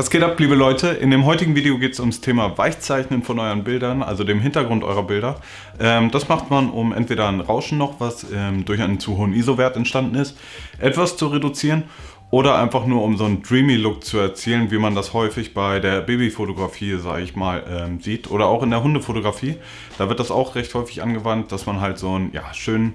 Was geht ab, liebe Leute? In dem heutigen Video geht es ums Thema Weichzeichnen von euren Bildern, also dem Hintergrund eurer Bilder. Ähm, das macht man, um entweder ein Rauschen noch, was ähm, durch einen zu hohen ISO-Wert entstanden ist, etwas zu reduzieren oder einfach nur um so einen dreamy Look zu erzielen, wie man das häufig bei der Babyfotografie, sage ich mal, ähm, sieht oder auch in der Hundefotografie. Da wird das auch recht häufig angewandt, dass man halt so einen ja, schönen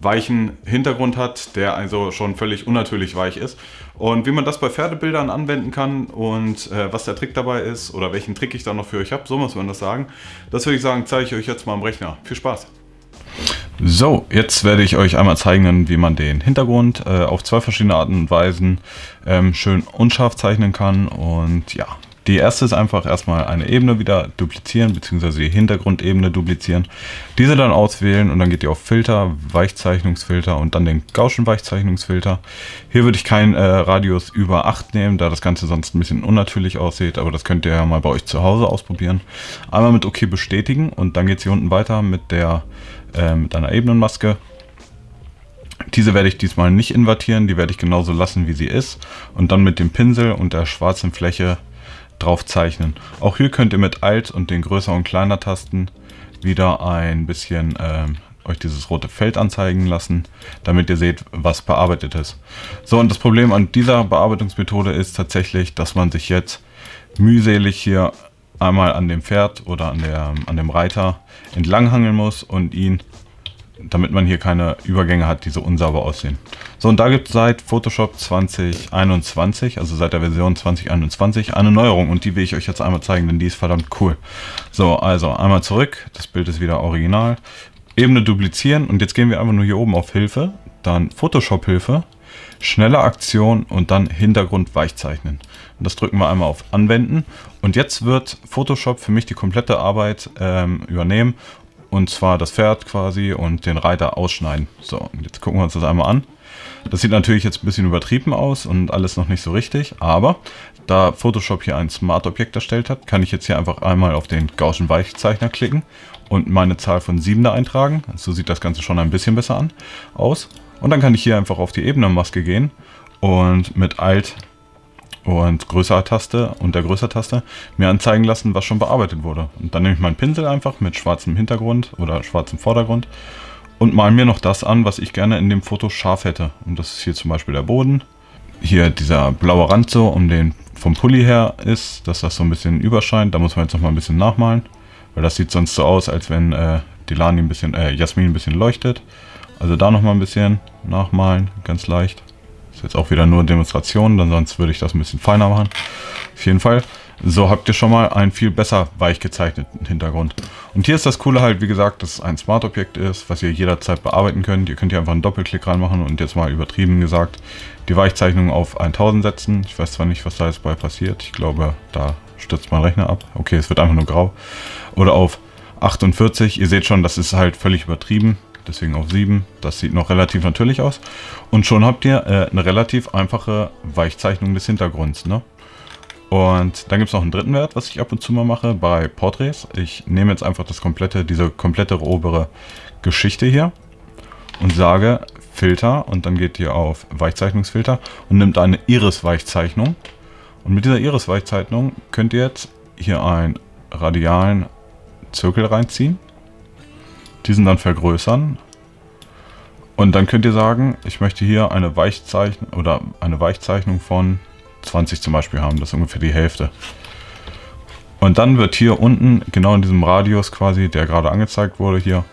weichen Hintergrund hat, der also schon völlig unnatürlich weich ist. Und wie man das bei Pferdebildern anwenden kann und äh, was der Trick dabei ist oder welchen Trick ich da noch für euch habe, so muss man das sagen, das würde ich sagen, zeige ich euch jetzt mal am Rechner. Viel Spaß! So, jetzt werde ich euch einmal zeigen, wie man den Hintergrund äh, auf zwei verschiedene Arten und Weisen ähm, schön unscharf zeichnen kann. Und ja, die erste ist einfach erstmal eine Ebene wieder duplizieren, beziehungsweise die Hintergrundebene duplizieren. Diese dann auswählen und dann geht ihr auf Filter, Weichzeichnungsfilter und dann den Gaussian Weichzeichnungsfilter. Hier würde ich keinen äh, Radius über 8 nehmen, da das Ganze sonst ein bisschen unnatürlich aussieht, aber das könnt ihr ja mal bei euch zu Hause ausprobieren. Einmal mit OK bestätigen und dann geht es hier unten weiter mit, der, äh, mit einer Ebenenmaske. Diese werde ich diesmal nicht invertieren, die werde ich genauso lassen, wie sie ist. Und dann mit dem Pinsel und der schwarzen Fläche drauf zeichnen. Auch hier könnt ihr mit Alt und den Größer- und Kleiner Tasten wieder ein bisschen ähm, euch dieses rote Feld anzeigen lassen, damit ihr seht, was bearbeitet ist. So, und das Problem an dieser Bearbeitungsmethode ist tatsächlich, dass man sich jetzt mühselig hier einmal an dem Pferd oder an, der, an dem Reiter entlanghangeln muss und ihn damit man hier keine Übergänge hat, die so unsauber aussehen. So, und da gibt es seit Photoshop 2021, also seit der Version 2021, eine Neuerung und die will ich euch jetzt einmal zeigen, denn die ist verdammt cool. So, also einmal zurück, das Bild ist wieder original, Ebene duplizieren und jetzt gehen wir einfach nur hier oben auf Hilfe, dann Photoshop Hilfe, schnelle Aktion und dann Hintergrund weichzeichnen. Und das drücken wir einmal auf Anwenden und jetzt wird Photoshop für mich die komplette Arbeit ähm, übernehmen und zwar das Pferd quasi und den Reiter ausschneiden. So, jetzt gucken wir uns das einmal an. Das sieht natürlich jetzt ein bisschen übertrieben aus und alles noch nicht so richtig, aber da Photoshop hier ein Smart-Objekt erstellt hat, kann ich jetzt hier einfach einmal auf den Gaussian Weichzeichner klicken und meine Zahl von 7 da eintragen. So sieht das Ganze schon ein bisschen besser an, aus. Und dann kann ich hier einfach auf die Ebenenmaske gehen und mit Alt und größere Taste und der größere Taste mir anzeigen lassen, was schon bearbeitet wurde. Und dann nehme ich meinen Pinsel einfach mit schwarzem Hintergrund oder schwarzem Vordergrund und mal mir noch das an, was ich gerne in dem Foto scharf hätte. Und das ist hier zum Beispiel der Boden. Hier dieser blaue Rand so, um den vom Pulli her ist, dass das so ein bisschen überscheint. Da muss man jetzt noch mal ein bisschen nachmalen, weil das sieht sonst so aus, als wenn äh, die Lani ein bisschen, äh, Jasmin ein bisschen leuchtet. Also da noch mal ein bisschen nachmalen, ganz leicht. Ist jetzt auch wieder nur Demonstration, denn sonst würde ich das ein bisschen feiner machen. Auf jeden Fall. So habt ihr schon mal einen viel besser weich gezeichneten Hintergrund. Und hier ist das Coole halt, wie gesagt, dass es ein Smart-Objekt ist, was ihr jederzeit bearbeiten könnt. Ihr könnt hier einfach einen Doppelklick reinmachen und jetzt mal übertrieben gesagt, die Weichzeichnung auf 1000 setzen. Ich weiß zwar nicht, was da jetzt bei passiert. Ich glaube, da stürzt mein Rechner ab. Okay, es wird einfach nur grau. Oder auf 48. Ihr seht schon, das ist halt völlig übertrieben deswegen auf 7. Das sieht noch relativ natürlich aus. Und schon habt ihr äh, eine relativ einfache Weichzeichnung des Hintergrunds. Ne? Und dann gibt es noch einen dritten Wert, was ich ab und zu mal mache bei Porträts. Ich nehme jetzt einfach das komplette, diese komplette obere Geschichte hier und sage Filter und dann geht ihr auf Weichzeichnungsfilter und nimmt eine Iris-Weichzeichnung. Und mit dieser Iris-Weichzeichnung könnt ihr jetzt hier einen radialen Zirkel reinziehen diesen dann vergrößern. Und dann könnt ihr sagen, ich möchte hier eine Weichzeichnung oder eine Weichzeichnung von 20 zum Beispiel haben. Das ist ungefähr die Hälfte. Und dann wird hier unten, genau in diesem Radius quasi, der gerade angezeigt wurde hier,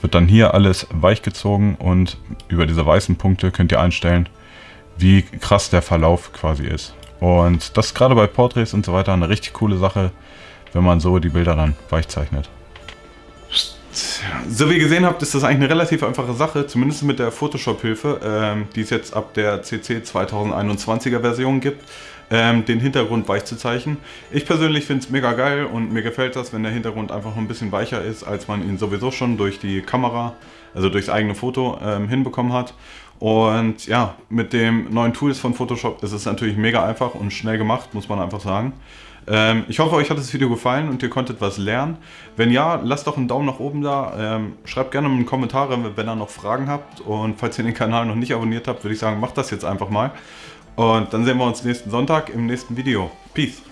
wird dann hier alles weich gezogen und über diese weißen Punkte könnt ihr einstellen, wie krass der Verlauf quasi ist. Und das ist gerade bei Porträts und so weiter eine richtig coole Sache, wenn man so die Bilder dann weich zeichnet. So wie ihr gesehen habt, ist das eigentlich eine relativ einfache Sache, zumindest mit der Photoshop-Hilfe, ähm, die es jetzt ab der CC 2021er Version gibt, ähm, den Hintergrund weich zu zeichnen. Ich persönlich finde es mega geil und mir gefällt das, wenn der Hintergrund einfach ein bisschen weicher ist, als man ihn sowieso schon durch die Kamera, also durchs eigene Foto ähm, hinbekommen hat. Und ja, mit den neuen Tools von Photoshop ist es natürlich mega einfach und schnell gemacht, muss man einfach sagen. Ähm, ich hoffe, euch hat das Video gefallen und ihr konntet was lernen. Wenn ja, lasst doch einen Daumen nach oben da. Ähm, schreibt gerne in die Kommentare, wenn ihr noch Fragen habt. Und falls ihr den Kanal noch nicht abonniert habt, würde ich sagen, macht das jetzt einfach mal. Und dann sehen wir uns nächsten Sonntag im nächsten Video. Peace!